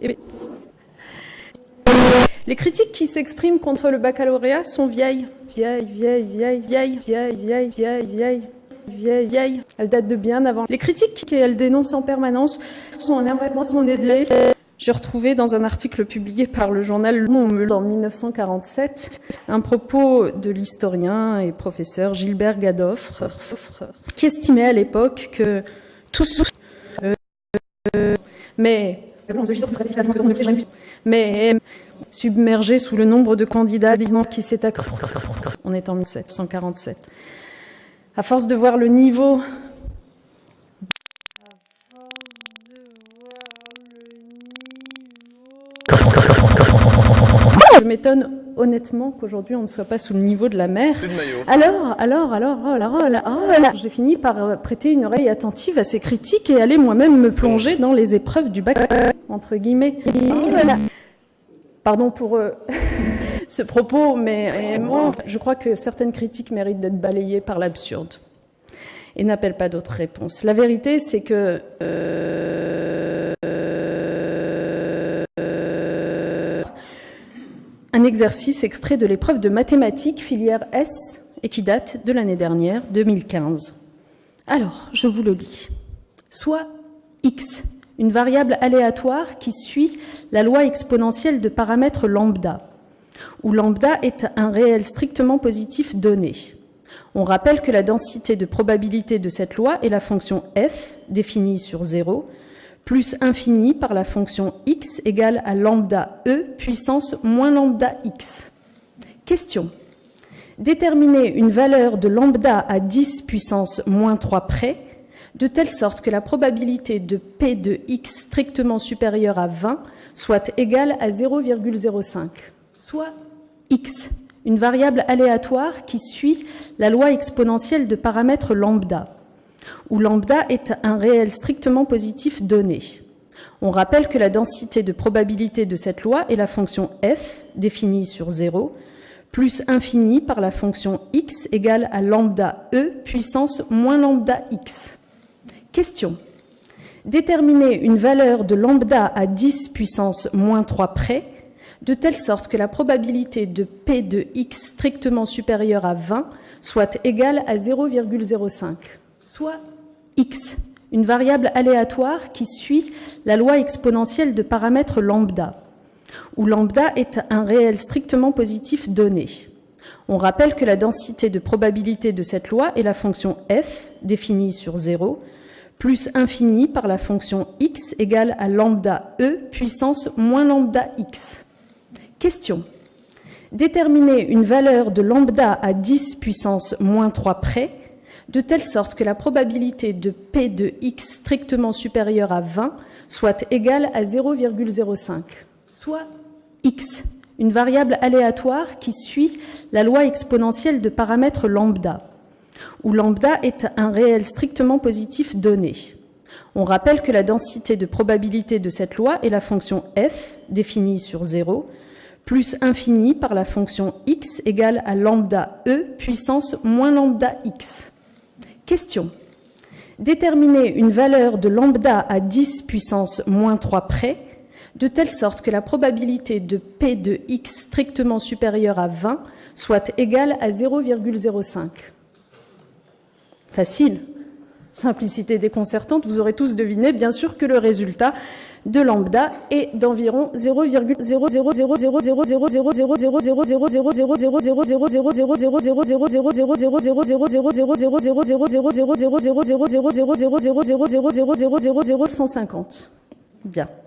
Eh Les critiques qui s'expriment contre le baccalauréat sont vieilles. Vieilles, vieilles, vieilles, vieilles, vieilles, vieilles, vieilles, vieilles. Vieille, vieille. Elle date de bien avant. Les critiques qu'elle dénonce en permanence sont un avancement des j'ai retrouvé dans un article publié par le journal Le Monde en 1947 un propos de l'historien et professeur Gilbert Gadoffre qui estimait à l'époque que tous euh, mais mais submergé sous le nombre de candidats qui s'est. On est en 1747. À force de voir le niveau je m'étonne honnêtement qu'aujourd'hui on ne soit pas sous le niveau de la mer. Alors, alors, alors, oh là, oh là, oh. J'ai fini par euh, prêter une oreille attentive à ces critiques et aller moi-même me plonger dans les épreuves du bac, entre guillemets. Oh Pardon pour euh, ce propos, mais moi, je crois que certaines critiques méritent d'être balayées par l'absurde et n'appellent pas d'autres réponses. La vérité, c'est que... Euh, un exercice extrait de l'épreuve de mathématiques filière S et qui date de l'année dernière, 2015. Alors, je vous le lis. Soit x, une variable aléatoire qui suit la loi exponentielle de paramètres lambda, où lambda est un réel strictement positif donné. On rappelle que la densité de probabilité de cette loi est la fonction f, définie sur 0, plus infini par la fonction x égale à lambda e puissance moins lambda x. Question. Déterminer une valeur de lambda à 10 puissance moins 3 près, de telle sorte que la probabilité de p de x strictement supérieure à 20 soit égale à 0,05, soit x, une variable aléatoire qui suit la loi exponentielle de paramètres lambda où lambda est un réel strictement positif donné. On rappelle que la densité de probabilité de cette loi est la fonction f, définie sur 0, plus infini par la fonction x égale à lambda e puissance moins lambda x. Question. Déterminer une valeur de lambda à 10 puissance moins 3 près, de telle sorte que la probabilité de p de x strictement supérieure à 20 soit égale à 0,05, soit x, une variable aléatoire qui suit la loi exponentielle de paramètres lambda, où lambda est un réel strictement positif donné. On rappelle que la densité de probabilité de cette loi est la fonction f, définie sur 0, plus infini par la fonction x égale à lambda e puissance moins lambda x. Question. Déterminer une valeur de lambda à 10 puissance moins 3 près de telle sorte que la probabilité de P de x strictement supérieure à 20 soit égale à 0,05, soit x, une variable aléatoire qui suit la loi exponentielle de paramètres lambda, où lambda est un réel strictement positif donné. On rappelle que la densité de probabilité de cette loi est la fonction f, définie sur 0, plus infini par la fonction x égale à lambda e puissance moins lambda x. Question. Déterminer une valeur de lambda à 10 puissance moins 3 près, de telle sorte que la probabilité de P de x strictement supérieure à 20 soit égale à 0,05. Facile. Simplicité déconcertante, vous aurez tous deviné, bien sûr, que le résultat de lambda est d'environ 0,00000000000000000000000000000000000000000000000000000000000000000000000000000000000000000000000000000000000000000000000000000000000000000000000000000000000000000000000000000000000000000000000000000000000000000000000000000000000000000000000000000000000000000000000000000000000000000000000000000000000000000000000000000000000000000000000000000000000000000000000000000000000000000000000000000000000000000000000000000000000000000000000000000000000000000000000000000000000000000000000000000000000000000000000000000000000000000000000000000000000000000000000000000000000000000000000000000000000000000000000000000000000000000000000000000000000000000000000000000000000000000000000000000000000000000000000000000000000000000000000000000000000000000000000000000000000000000000